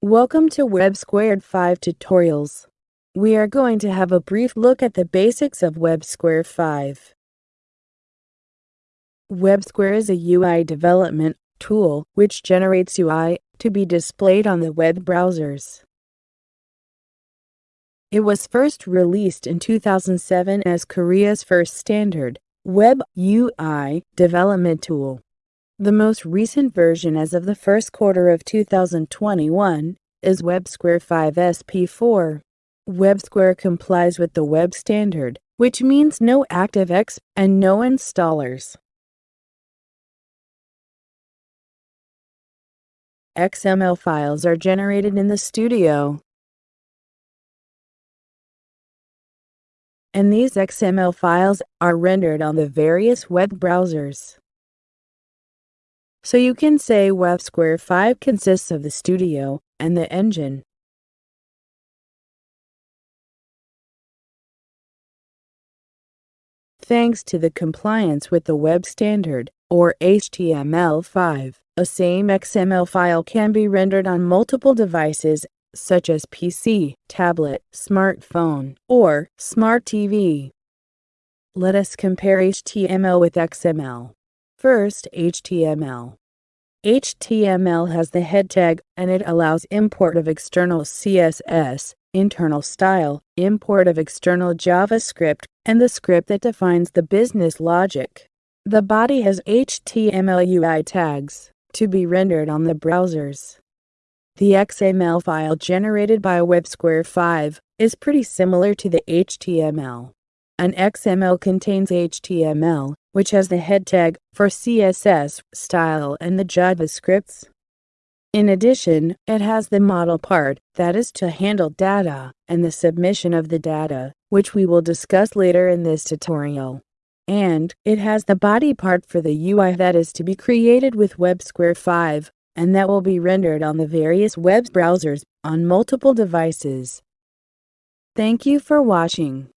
Welcome to WebSquare 5 tutorials. We are going to have a brief look at the basics of WebSquare 5. WebSquare is a UI development tool which generates UI to be displayed on the web browsers. It was first released in 2007 as Korea's first standard web UI development tool. The most recent version as of the first quarter of 2021 is WebSquare 5 SP4. WebSquare complies with the web standard, which means no ActiveX and no installers. XML files are generated in the studio. And these XML files are rendered on the various web browsers. So you can say Web Square 5 consists of the studio and the engine. Thanks to the compliance with the web standard, or HTML5, a same XML file can be rendered on multiple devices such as PC, tablet, smartphone, or smart TV. Let us compare HTML with XML. First, HTML. HTML has the head tag and it allows import of external CSS, internal style, import of external JavaScript, and the script that defines the business logic. The body has HTML UI tags to be rendered on the browsers. The XML file generated by WebSquare 5 is pretty similar to the HTML. An XML contains HTML, which has the head tag for CSS, style, and the JavaScripts. In addition, it has the model part, that is to handle data, and the submission of the data, which we will discuss later in this tutorial. And it has the body part for the UI that is to be created with WebSquare 5, and that will be rendered on the various web browsers on multiple devices. Thank you for watching.